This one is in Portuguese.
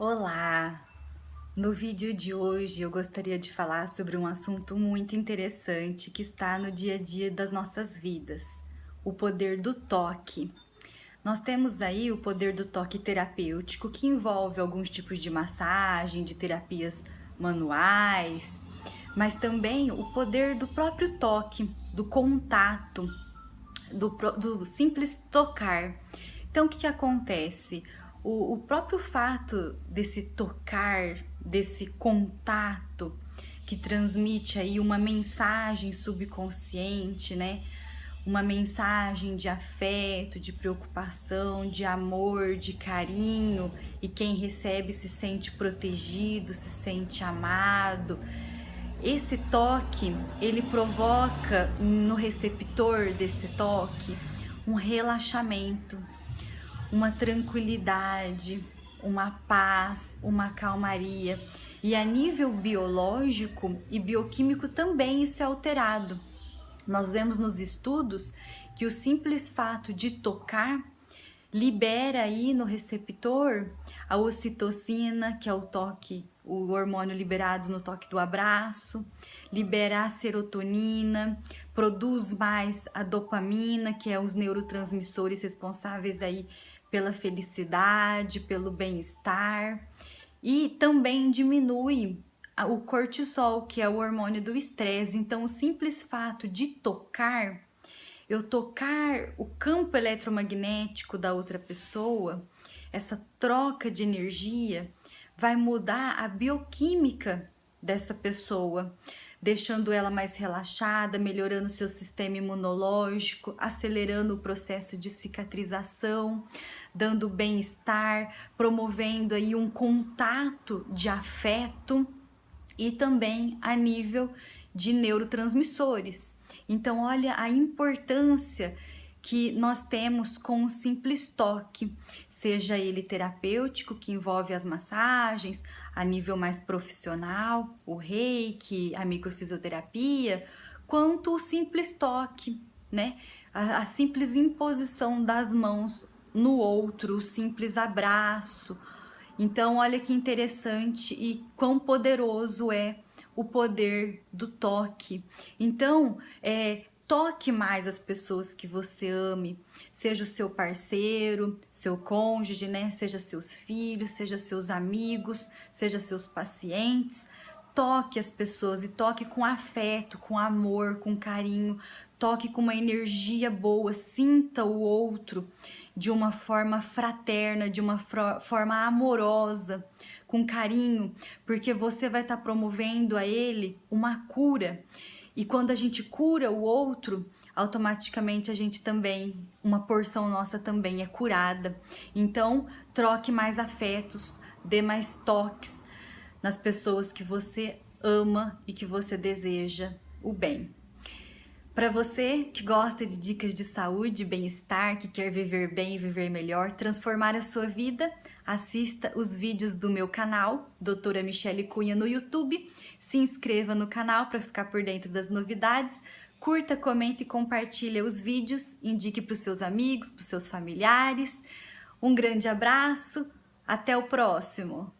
Olá! No vídeo de hoje eu gostaria de falar sobre um assunto muito interessante que está no dia a dia das nossas vidas, o poder do toque. Nós temos aí o poder do toque terapêutico que envolve alguns tipos de massagem, de terapias manuais, mas também o poder do próprio toque, do contato, do, do simples tocar. Então o que, que acontece? O, o próprio fato desse tocar, desse contato que transmite aí uma mensagem subconsciente, né? Uma mensagem de afeto, de preocupação, de amor, de carinho, e quem recebe se sente protegido, se sente amado. Esse toque, ele provoca no receptor desse toque um relaxamento, uma tranquilidade, uma paz, uma calmaria. E a nível biológico e bioquímico também isso é alterado. Nós vemos nos estudos que o simples fato de tocar libera aí no receptor a ocitocina, que é o toque, o hormônio liberado no toque do abraço, libera a serotonina, produz mais a dopamina, que é os neurotransmissores responsáveis aí pela felicidade, pelo bem-estar e também diminui o cortisol, que é o hormônio do estresse. Então, o simples fato de tocar, eu tocar o campo eletromagnético da outra pessoa, essa troca de energia vai mudar a bioquímica dessa pessoa deixando ela mais relaxada, melhorando seu sistema imunológico, acelerando o processo de cicatrização, dando bem-estar, promovendo aí um contato de afeto e também a nível de neurotransmissores. Então, olha a importância que nós temos com um simples toque, seja ele terapêutico, que envolve as massagens, a nível mais profissional, o reiki, a microfisioterapia, quanto o simples toque, né? A, a simples imposição das mãos no outro, o simples abraço. Então, olha que interessante e quão poderoso é o poder do toque. Então, é, toque mais as pessoas que você ame, seja o seu parceiro, seu cônjuge, né? Seja seus filhos, seja seus amigos, seja seus pacientes. Toque as pessoas e toque com afeto, com amor, com carinho, toque com uma energia boa, sinta o outro de uma forma fraterna, de uma forma amorosa, com carinho, porque você vai estar tá promovendo a ele uma cura. E quando a gente cura o outro, automaticamente a gente também, uma porção nossa também é curada. Então, troque mais afetos, dê mais toques nas pessoas que você ama e que você deseja o bem. Para você que gosta de dicas de saúde, bem-estar, que quer viver bem viver melhor, transformar a sua vida, assista os vídeos do meu canal, Doutora Michele Cunha no YouTube, se inscreva no canal para ficar por dentro das novidades, curta, comente e compartilhe os vídeos, indique para os seus amigos, para os seus familiares. Um grande abraço, até o próximo!